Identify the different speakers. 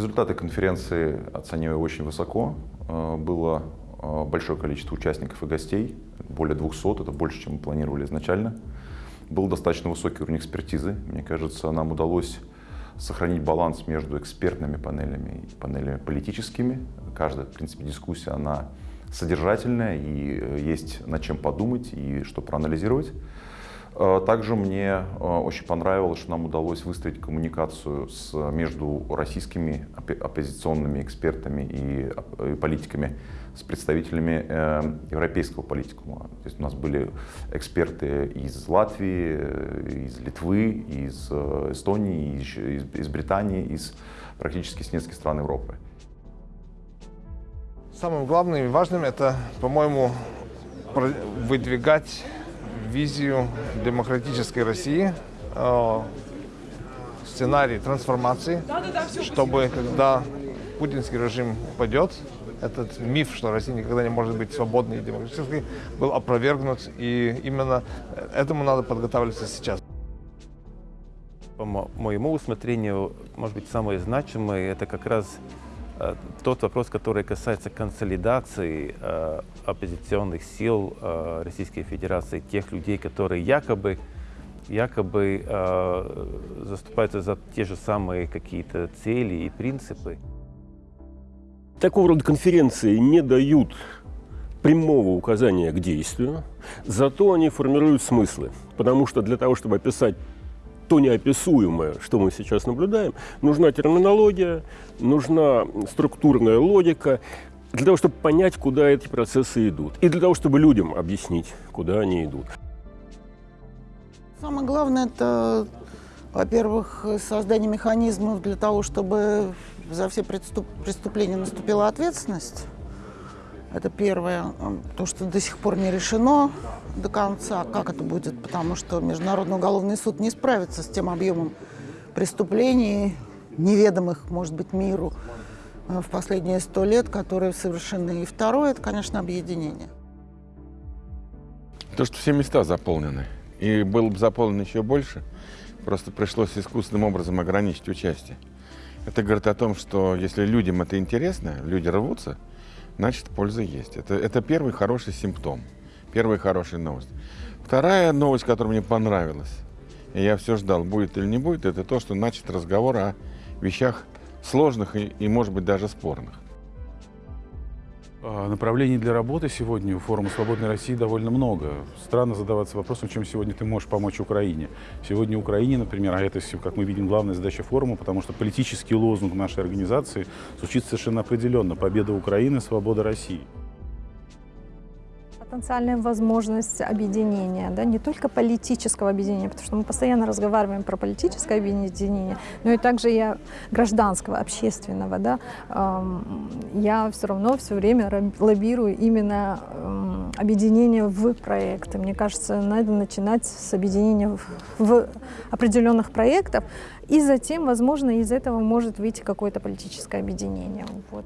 Speaker 1: Результаты конференции оцениваю очень высоко. Э, было э, большое количество участников и гостей, более 200, это больше, чем мы планировали изначально. Был достаточно высокий уровень экспертизы. Мне кажется, нам удалось сохранить баланс между экспертными панелями и панелями политическими. Каждая, в принципе, дискуссия, она содержательная, и э, есть над чем подумать и что проанализировать. Э, также мне э, очень понравилось, что нам удалось выстроить коммуникацию с, между российскими оппозиционными экспертами и, политиками с представителями европейского политикума. То есть у нас были эксперты из Латвии, из Литвы, из Эстонии, из, из Британии, из практически с нескольких стран Европы.
Speaker 2: Самым главным и важным это, по-моему, выдвигать визию демократической России, э, сценарий трансформации, чтобы когда путинский режим упадет, этот миф, что Россия никогда не может быть свободной и демократической, был опровергнут. И именно этому надо подготавливаться сейчас.
Speaker 3: По моему усмотрению, может быть, самое значимое – это как раз тот вопрос, который касается консолидации э, оппозиционных сил э, Российской Федерации, тех людей, которые якобы, якобы э, заступаются за те же самые какие-то цели и принципы.
Speaker 4: Такого рода конференции не дают прямого указания к действию, зато они формируют смыслы. Потому что для того, чтобы описать то неописуемое, что мы сейчас наблюдаем, нужна терминология, нужна структурная логика, для того, чтобы понять, куда эти процессы идут, и для того, чтобы людям объяснить, куда они идут.
Speaker 5: Самое главное – это, во-первых, создание механизмов для того, чтобы за все преступления наступила ответственность. Это первое. То, что до сих пор не решено до конца, как это будет, потому что Международный уголовный суд не справится с тем объемом преступлений, неведомых, может быть, миру э, в последние сто лет, которые совершены. И второе, это, конечно, объединение.
Speaker 6: То, что все места заполнены, и было бы заполнено еще больше, просто пришлось искусственным образом ограничить участие. Это говорит о том, что если людям это интересно, люди рвутся, значит, польза есть. Это, это первый хороший симптом, первая хорошая новость. Вторая новость, которая мне понравилась, и я все ждал, будет или не будет, это то, что начат разговор о вещах сложных и, и может быть, даже спорных.
Speaker 7: А, направлений для работы сегодня у форума «Свободной России» довольно много. Странно задаваться вопросом, чем сегодня ты можешь помочь Украине. Сегодня Украине, например, а это, как мы видим, главная задача форума, потому что политический лозунг нашей организации звучит совершенно определенно. Победа Украины, свобода России
Speaker 8: потенциальная возможность объединения, да, не только политического объединения, потому что мы постоянно разговариваем про политическое объединение, но и также и гражданского, общественного. Да. Я все равно все время лоббирую именно объединение в проекты. Мне кажется, надо начинать с объединения в определенных проектов, и затем, возможно, из этого может выйти какое-то политическое объединение. Вот.